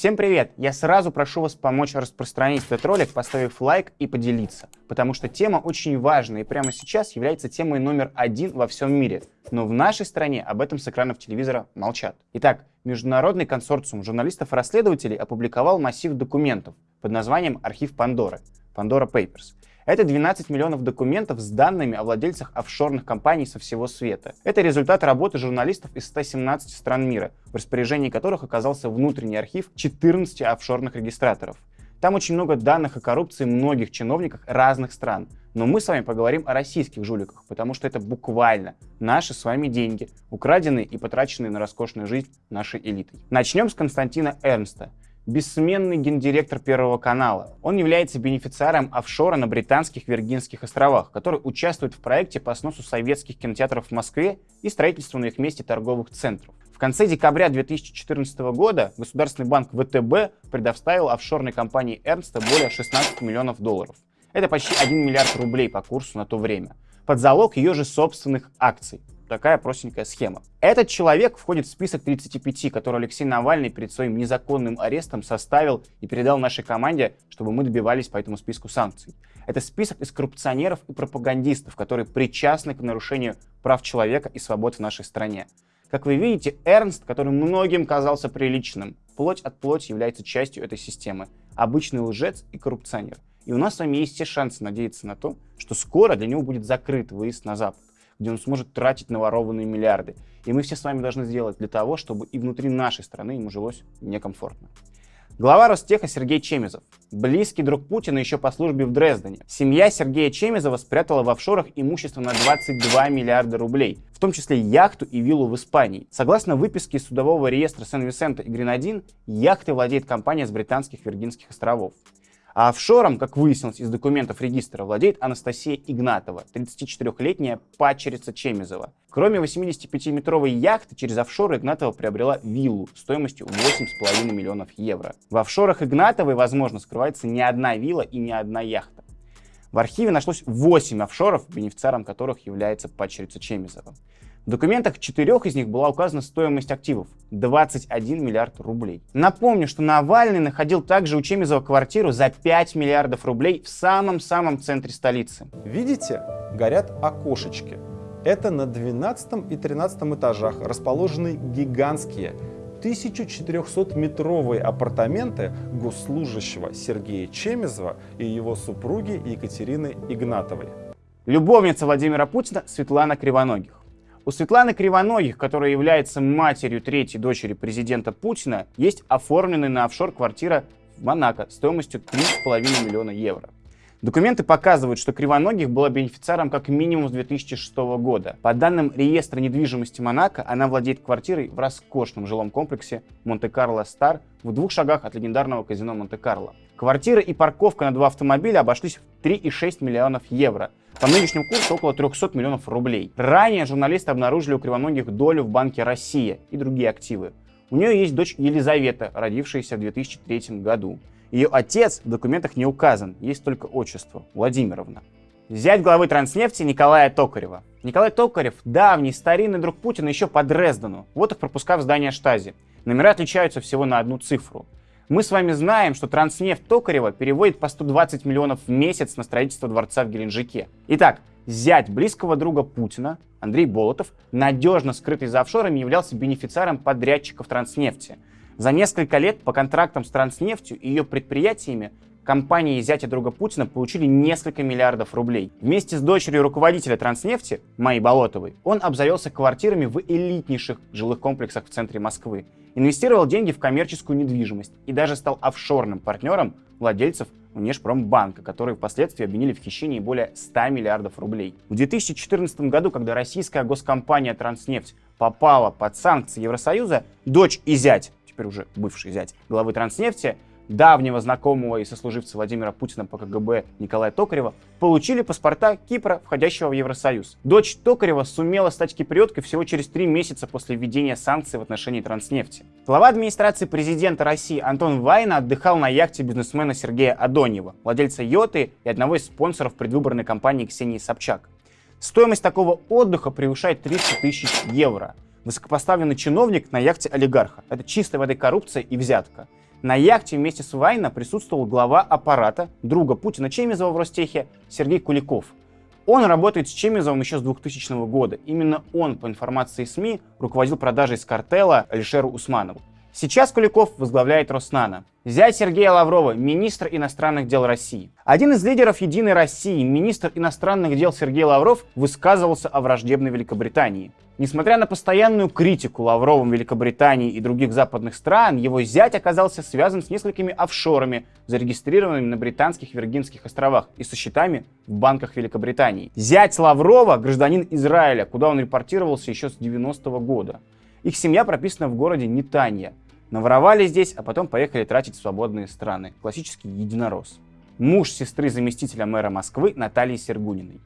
Всем привет! Я сразу прошу вас помочь распространить этот ролик, поставив лайк и поделиться, потому что тема очень важная и прямо сейчас является темой номер один во всем мире. Но в нашей стране об этом с экранов телевизора молчат. Итак, Международный консорциум журналистов-расследователей опубликовал массив документов под названием «Архив Пандоры» — Pandora Papers. Это 12 миллионов документов с данными о владельцах офшорных компаний со всего света. Это результат работы журналистов из 117 стран мира, в распоряжении которых оказался внутренний архив 14 офшорных регистраторов. Там очень много данных о коррупции многих чиновников разных стран. Но мы с вами поговорим о российских жуликах, потому что это буквально наши с вами деньги, украденные и потраченные на роскошную жизнь нашей элитой. Начнем с Константина Эрнста бессменный гендиректор Первого канала. Он является бенефициаром офшора на Британских Виргинских островах, который участвует в проекте по сносу советских кинотеатров в Москве и строительству на их месте торговых центров. В конце декабря 2014 года Государственный банк ВТБ предоставил офшорной компании Эрнста более 16 миллионов долларов. Это почти 1 миллиард рублей по курсу на то время. Под залог ее же собственных акций такая простенькая схема. Этот человек входит в список 35, который Алексей Навальный перед своим незаконным арестом составил и передал нашей команде, чтобы мы добивались по этому списку санкций. Это список из коррупционеров и пропагандистов, которые причастны к нарушению прав человека и свобод в нашей стране. Как вы видите, Эрнст, который многим казался приличным, плоть от плоти является частью этой системы. Обычный лжец и коррупционер. И у нас с вами есть все шансы надеяться на то, что скоро для него будет закрыт выезд на Запад где он сможет тратить наворованные миллиарды. И мы все с вами должны сделать для того, чтобы и внутри нашей страны ему жилось некомфортно. Глава Ростеха Сергей Чемизов. Близкий друг Путина еще по службе в Дрездене. Семья Сергея Чемизова спрятала в офшорах имущество на 22 миллиарда рублей, в том числе яхту и виллу в Испании. Согласно выписке из судового реестра Сен-Висента и Гренадин, яхтой владеет компания с британских Виргинских островов. А офшором, как выяснилось из документов регистра, владеет Анастасия Игнатова, 34-летняя падчерица Чемизова. Кроме 85-метровой яхты, через офшоры Игнатова приобрела виллу стоимостью 8,5 миллионов евро. В офшорах Игнатовой, возможно, скрывается не одна вилла и не одна яхта. В архиве нашлось 8 офшоров, бенефициаром которых является падчерица Чемизова. В документах четырех из них была указана стоимость активов – 21 миллиард рублей. Напомню, что Навальный находил также у Чемизова квартиру за 5 миллиардов рублей в самом-самом центре столицы. Видите? Горят окошечки. Это на 12 и 13 этажах расположены гигантские 1400-метровые апартаменты госслужащего Сергея Чемизова и его супруги Екатерины Игнатовой. Любовница Владимира Путина Светлана Кривоногих. У Светланы Кривоногих, которая является матерью третьей дочери президента Путина, есть оформленная на офшор квартира в Монако стоимостью 3,5 миллиона евро. Документы показывают, что Кривоногих была бенефициаром как минимум с 2006 года. По данным реестра недвижимости Монако, она владеет квартирой в роскошном жилом комплексе Монте-Карло Стар в двух шагах от легендарного казино Монте-Карло. Квартира и парковка на два автомобиля обошлись в 3,6 миллионов евро. По нынешнему курсу около 300 миллионов рублей. Ранее журналисты обнаружили у Кривоногих долю в банке «Россия» и другие активы. У нее есть дочь Елизавета, родившаяся в 2003 году. Ее отец в документах не указан, есть только отчество – Владимировна. Зять главы Транснефти Николая Токарева. Николай Токарев – давний старинный друг Путина еще по Дрездену. Вот их пропуска в здание Штази. Номера отличаются всего на одну цифру. Мы с вами знаем, что Транснефть Токарева переводит по 120 миллионов в месяц на строительство дворца в Геленджике. Итак, зять близкого друга Путина, Андрей Болотов, надежно скрытый за офшорами, являлся бенефициаром подрядчиков Транснефти. За несколько лет по контрактам с Транснефтью и ее предприятиями компании зятя друга Путина получили несколько миллиардов рублей. Вместе с дочерью руководителя Транснефти, Майи Болотовой, он обзавелся квартирами в элитнейших жилых комплексах в центре Москвы инвестировал деньги в коммерческую недвижимость и даже стал офшорным партнером владельцев Внешпромбанка, которые впоследствии обвинили в хищении более 100 миллиардов рублей. В 2014 году, когда российская госкомпания «Транснефть» попала под санкции Евросоюза, дочь и зять, теперь уже бывший зять главы «Транснефти», давнего знакомого и сослуживца Владимира Путина по КГБ Николая Токарева, получили паспорта Кипра, входящего в Евросоюз. Дочь Токарева сумела стать киприоткой всего через три месяца после введения санкций в отношении транснефти. Глава администрации президента России Антон Вайна отдыхал на яхте бизнесмена Сергея Адоньева, владельца Йоты и одного из спонсоров предвыборной кампании Ксении Собчак. Стоимость такого отдыха превышает 300 тысяч евро. Высокопоставленный чиновник на яхте олигарха. Это чистая воды коррупция и взятка. На яхте вместе с Вайна присутствовал глава аппарата, друга Путина Чемизова в Ростехе, Сергей Куликов. Он работает с Чемизовым еще с 2000 года. Именно он, по информации СМИ, руководил продажей с картела Алишеру Усманову. Сейчас Куликов возглавляет Роснано. Зять Сергея Лаврова, министр иностранных дел России. Один из лидеров «Единой России», министр иностранных дел Сергей Лавров, высказывался о враждебной Великобритании. Несмотря на постоянную критику Лавровым Великобритании и других западных стран, его зять оказался связан с несколькими офшорами, зарегистрированными на британских Виргинских островах и со счетами в банках Великобритании. Зять Лаврова – гражданин Израиля, куда он репортировался еще с 90-го года. Их семья прописана в городе Нитанья. Наворовали здесь, а потом поехали тратить в свободные страны. Классический единорос. Муж сестры заместителя мэра Москвы Натальи Сергуниной.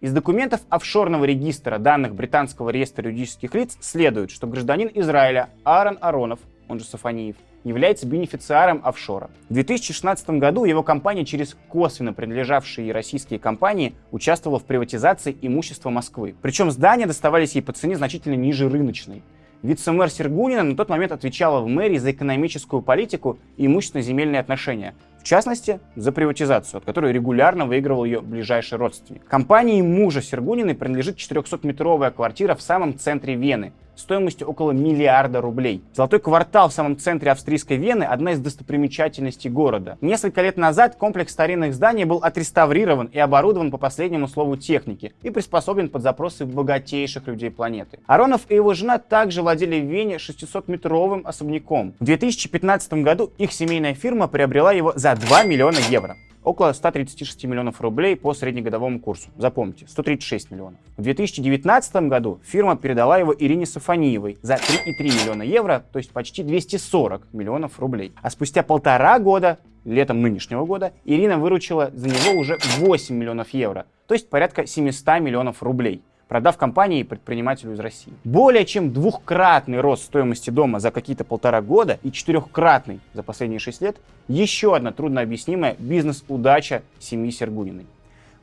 Из документов офшорного регистра данных британского реестра юридических лиц следует, что гражданин Израиля Аарон Аронов, он же Сафаниев, является бенефициаром офшора. В 2016 году его компания через косвенно принадлежавшие российские компании участвовала в приватизации имущества Москвы. Причем здания доставались ей по цене значительно ниже рыночной. Вице-мэр Сергунина на тот момент отвечала в мэрии за экономическую политику и имущественно-земельные отношения. В частности, за приватизацию, от которой регулярно выигрывал ее ближайший родственник. Компании мужа Сергуниной принадлежит 400-метровая квартира в самом центре Вены, стоимостью около миллиарда рублей. Золотой квартал в самом центре австрийской Вены – одна из достопримечательностей города. Несколько лет назад комплекс старинных зданий был отреставрирован и оборудован по последнему слову техники и приспособлен под запросы богатейших людей планеты. Аронов и его жена также владели в Вене 600-метровым особняком. В 2015 году их семейная фирма приобрела его за 2 миллиона евро около 136 миллионов рублей по среднегодовому курсу. Запомните, 136 миллионов. В 2019 году фирма передала его Ирине Сафаниевой за 3,3 миллиона евро, то есть почти 240 миллионов рублей. А спустя полтора года, летом нынешнего года, Ирина выручила за него уже 8 миллионов евро, то есть порядка 700 миллионов рублей продав компании предпринимателю из России. Более чем двухкратный рост стоимости дома за какие-то полтора года и четырехкратный за последние шесть лет – еще одна труднообъяснимая бизнес-удача семьи Сергуниной.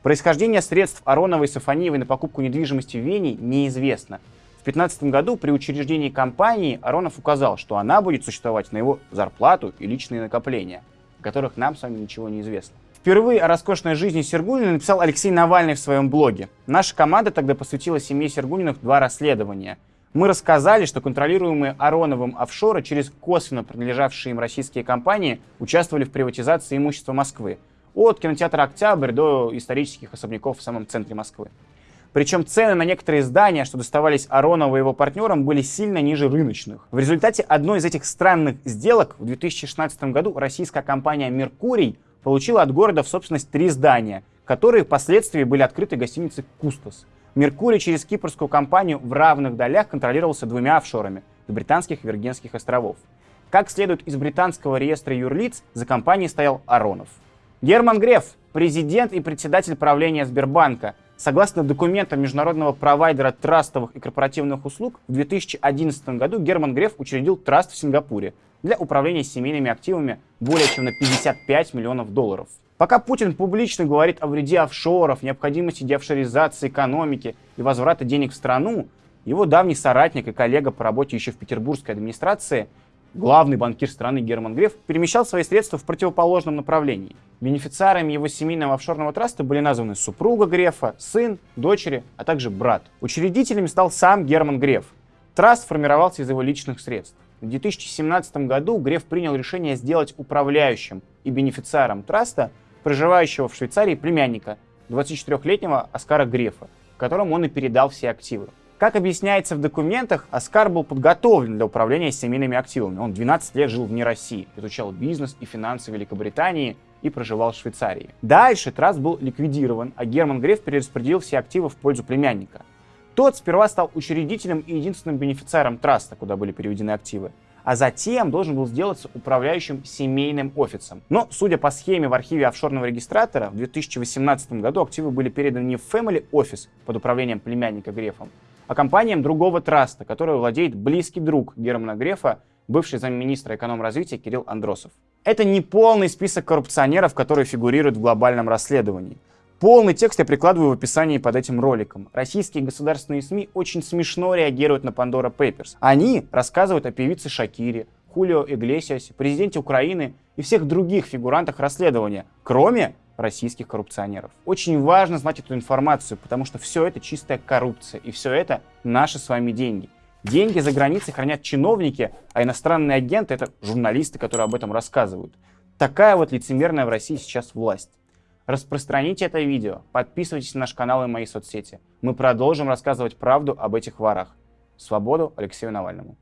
Происхождение средств Ароновой и Сафониевой на покупку недвижимости в Вене неизвестно. В 2015 году при учреждении компании Аронов указал, что она будет существовать на его зарплату и личные накопления, о которых нам с вами ничего не известно. Впервые о роскошной жизни Сергунина написал Алексей Навальный в своем блоге. Наша команда тогда посвятила семье Сергуниных два расследования. Мы рассказали, что контролируемые Ароновым офшоры через косвенно принадлежавшие им российские компании участвовали в приватизации имущества Москвы. От кинотеатра «Октябрь» до исторических особняков в самом центре Москвы. Причем цены на некоторые здания, что доставались Аронову и его партнерам, были сильно ниже рыночных. В результате одной из этих странных сделок в 2016 году российская компания «Меркурий» получила от города в собственность три здания, которые впоследствии были открыты гостиницей «Кустос». Меркурий через кипрскую компанию в равных долях контролировался двумя офшорами британских Виргинских островов. Как следует из британского реестра юрлиц, за компанией стоял Аронов. Герман Греф, президент и председатель правления Сбербанка, Согласно документам международного провайдера трастовых и корпоративных услуг, в 2011 году Герман Греф учредил траст в Сингапуре для управления семейными активами более чем на 55 миллионов долларов. Пока Путин публично говорит о вреде офшоров, необходимости деофшоризации экономики и возврата денег в страну, его давний соратник и коллега по работе еще в петербургской администрации главный банкир страны Герман Греф перемещал свои средства в противоположном направлении. Бенефициарами его семейного офшорного траста были названы супруга Грефа, сын, дочери, а также брат. Учредителями стал сам Герман Греф. Траст формировался из его личных средств. В 2017 году Греф принял решение сделать управляющим и бенефициаром траста проживающего в Швейцарии племянника, 24-летнего Оскара Грефа, которому он и передал все активы. Как объясняется в документах, Оскар был подготовлен для управления семейными активами. Он 12 лет жил вне России, изучал бизнес и финансы Великобритании и проживал в Швейцарии. Дальше Траст был ликвидирован, а Герман Греф перераспределил все активы в пользу племянника. Тот сперва стал учредителем и единственным бенефициаром Траста, куда были переведены активы а затем должен был сделаться управляющим семейным офисом. Но, судя по схеме в архиве офшорного регистратора, в 2018 году активы были переданы не в Family Office под управлением племянника Грефом, а компаниям другого траста, которой владеет близкий друг Германа Грефа, бывший замминистра экономразвития Кирилл Андросов. Это не полный список коррупционеров, которые фигурируют в глобальном расследовании. Полный текст я прикладываю в описании под этим роликом. Российские государственные СМИ очень смешно реагируют на Pandora Papers. Они рассказывают о певице Шакире, Хулио Иглесиасе, президенте Украины и всех других фигурантах расследования, кроме российских коррупционеров. Очень важно знать эту информацию, потому что все это чистая коррупция, и все это наши с вами деньги. Деньги за границей хранят чиновники, а иностранные агенты — это журналисты, которые об этом рассказывают. Такая вот лицемерная в России сейчас власть. Распространите это видео, подписывайтесь на наш канал и мои соцсети. Мы продолжим рассказывать правду об этих ворах. Свободу Алексею Навальному.